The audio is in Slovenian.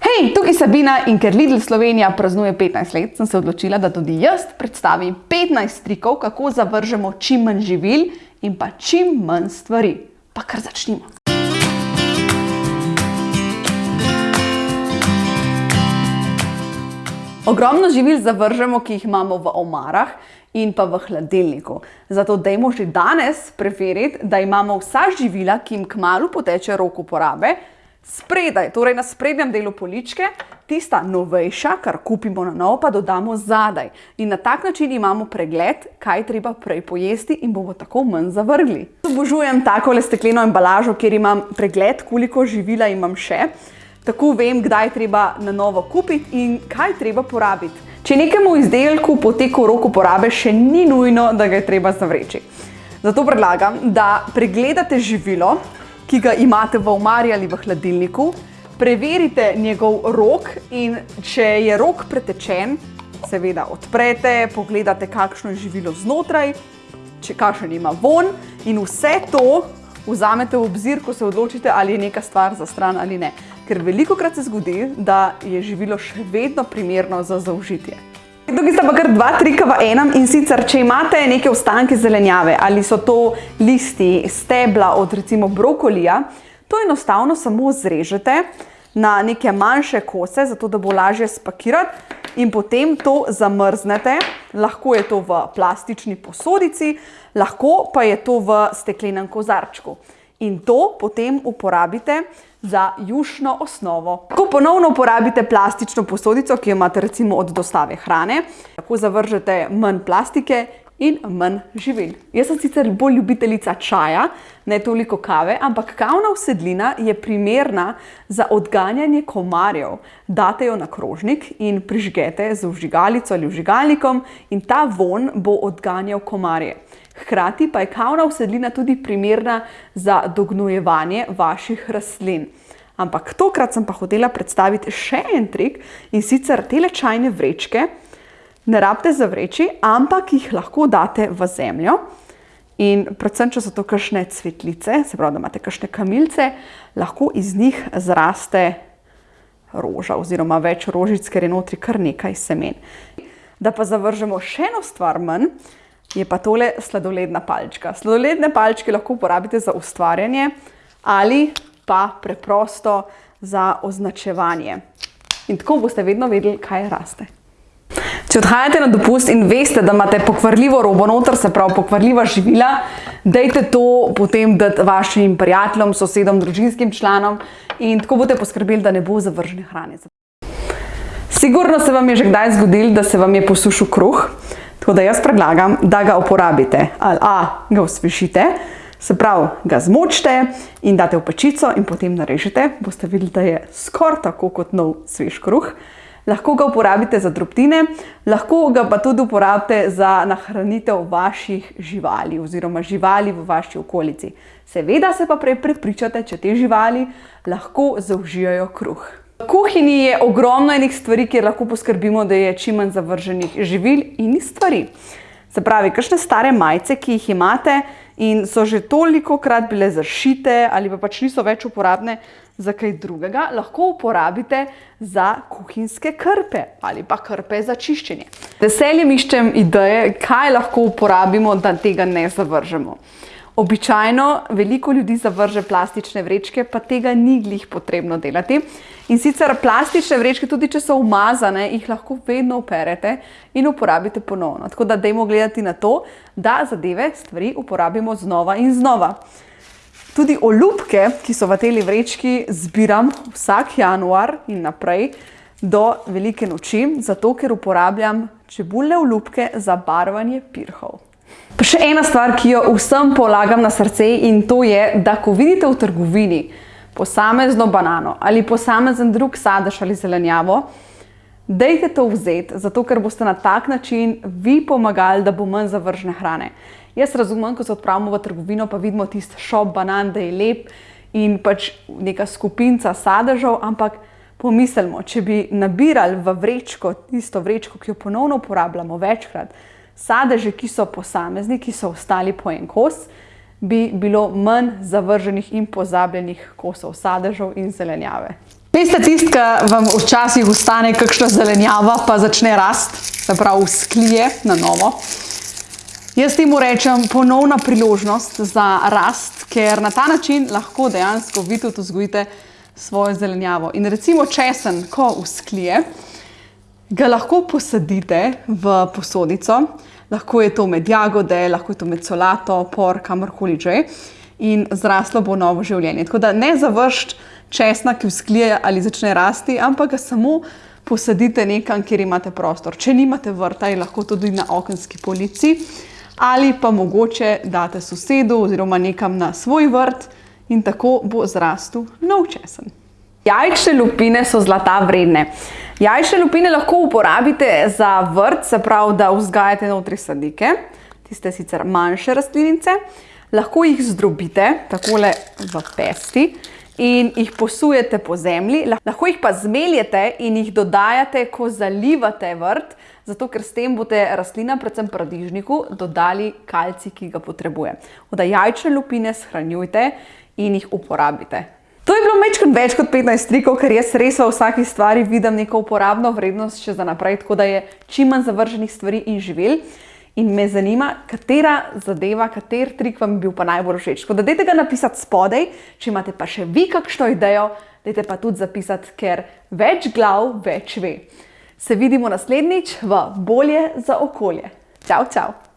Hej, tukaj Sabina in ker Lidl Slovenija praznuje 15 let, sem se odločila, da tudi jaz predstavim 15 trikov, kako zavržemo čim manj živil in pa čim manj stvari. Pa kar začnimo. Ogromno živil zavržemo, ki jih imamo v omarah in pa v hladilniku. Zato dajmo že danes preveriti, da imamo vsa živila, ki jim kmalu poteče rok uporabe, spredaj, torej na sprednjem delu poličke, tista novejša, kar kupimo na novo, pa dodamo zadaj. In na tak način imamo pregled, kaj treba prej pojesti in bomo tako manj zavrgli. Obožujem takole stekleno embalažo, kjer imam pregled, koliko živila imam še. Tako vem, kdaj treba na novo kupiti in kaj treba porabiti. Če nekemu izdelku poteku rok uporabe, še ni nujno, da ga je treba zavreči. Zato predlagam, da pregledate živilo, ki ga imate v omari ali v hladilniku, preverite njegov rok in če je rok pretečen, seveda odprete, pogledate, kakšno je živilo znotraj, če kakšen ima von in vse to vzamete v obzir, ko se odločite, ali je neka stvar za stran ali ne. Ker veliko krat se zgodi, da je živilo še vedno primerno za zaužitje. Tukaj sta pa kar dva trika v enem in sicer, če imate neke ostanke zelenjave ali so to listi, stebla od recimo brokolija, to enostavno samo zrežete na neke manjše kose, zato da bo lažje spakirati in potem to zamrznete. Lahko je to v plastični posodici, lahko pa je to v steklenem kozarčku. In to potem uporabite za jušno osnovo. Ko ponovno uporabite plastično posodico, ki jo imate recimo od dostave hrane, tako zavržete manj plastike in manj živil. Jaz sem sicer bolj ljubiteljica čaja, ne toliko kave, ampak kavna usedlina je primerna za odganjanje komarjev. Date jo na krožnik in prižgete z vžigalico ali vžigalnikom in ta von bo odganjal komarje. Hkrati pa je kavna usedlina tudi primerna za dognojevanje vaših rastlin. Ampak tokrat sem pa hotela predstaviti še en trik in sicer tele čajne vrečke ne rabite zavreči, ampak jih lahko date v zemljo. In predvsem, če so to kakšne cvetlice, se pravi, da imate kakšne kamilce, lahko iz njih zraste roža oziroma več rožic, ker je notri kar nekaj semen. Da pa zavržemo še eno stvar manj, je pa tole sladoledna palčka. Sladoledne palčke lahko uporabite za ustvarjanje ali pa preprosto za označevanje. In tako boste vedno vedeli, kaj raste. Če odhajate na dopust in veste, da imate pokvarljivo robo noter, se pravi pokvarljiva živila, dejte to potem dati vašim prijateljem, sosedom, družinskim članom in tako boste poskrbeli, da ne bo zavržene hrane. Sigurno se vam je že kdaj zgodilo, da se vam je posušil kruh, Tako da jaz predlagam, da ga uporabite. Ali A, ga osvežite, se pravi, ga zmočite in date v pečico in potem narežete. Boste videli, da je skoraj tako kot nov svež kruh. Lahko ga uporabite za drobtine, lahko ga pa tudi uporabite za nahranitev vaših živali oziroma živali v vaši okolici. Seveda se pa prej prepričate, če te živali lahko zaužijajo kruh. V kuhinji je ogromno enih stvari, kjer lahko poskrbimo, da je čim manj zavrženih živil in stvari. Se pravi, kakšne stare majice, ki jih imate in so že toliko krat bile zašite ali pa pač niso več uporabne za kaj drugega, lahko uporabite za kuhinjske krpe ali pa krpe za čiščenje. Veseljem iščem ideje, kaj lahko uporabimo, da tega ne zavržemo. Običajno veliko ljudi zavrže plastične vrečke, pa tega ni glih potrebno delati. In sicer plastične vrečke, tudi če so umazane, jih lahko vedno operete in uporabite ponovno. Tako da dajmo gledati na to, da zadeve, stvari uporabimo znova in znova. Tudi olupke, ki so v teli vrečki, zbiram vsak januar in naprej do velike noči, zato ker uporabljam čebulne olupke za barvanje pirhov. Pa še ena stvar, ki jo vsem polagam na srce in to je, da ko vidite v trgovini posamezno banano ali posamezen drug sadež ali zelenjavo, dejte to vzeti, zato ker boste na tak način vi pomagali, da bo manj zavržne hrane. Jaz razumem, ko se odpravimo v trgovino, pa vidimo tisti šop banan, da je lep in pač neka skupinca sadežev, ampak pomislimo, če bi nabirali v vrečko, tisto vrečko, ki jo ponovno uporabljamo večkrat, sadeže, ki so posamezni, ki so ostali po en kos, bi bilo manj zavrženih in pozabljenih kosov sadežev in zelenjave. Veste, tisti, ki vam včasih ostane kakšna zelenjava, pa začne rast, se pravi, sklije na novo. Jaz temu rečem ponovna priložnost za rast, ker na ta način lahko dejansko vi tudi vzgojite svojo zelenjavo. In recimo česen, ko usklije, ga lahko posadite v posodico, lahko je to med jagode, lahko je to med solato, por, kamorkoli že in zraslo bo novo življenje. Tako da ne završiti česna, ki vzklije ali začne rasti, ampak ga samo posadite nekam, kjer imate prostor. Če nimate vrta, je lahko tudi na okenski polici ali pa mogoče date sosedu oziroma nekam na svoj vrt in tako bo zrastel nov česen. Jajčne lupine so zlata vredne. Jajčne lupine lahko uporabite za vrt, se pravi, da vzgajate notri sadike, tiste sicer manjše rastlinice, lahko jih zdrobite takole v pesti in jih posujete po zemlji, lahko jih pa zmeljete in jih dodajate, ko zalivate vrt, zato ker s tem boste rastlina, predvsem paradižniku, dodali kalci, ki ga potrebuje. Oda jajčne lupine shranjujte in jih uporabite. To je bilo mečkrat več kot 15 trikov, ker jaz res v vsaki stvari vidim neko uporabno vrednost še za naprej, tako da je čim manj zavrženih stvari in živil. In me zanima, katera zadeva, kater trik vam je bil pa najbolj všeč. Tako da dajte ga napisati spodaj, če imate pa še vi kakšno idejo, dajte pa tudi zapisati, ker več glav več ve. Se vidimo naslednjič v Bolje za okolje. Čau, čau!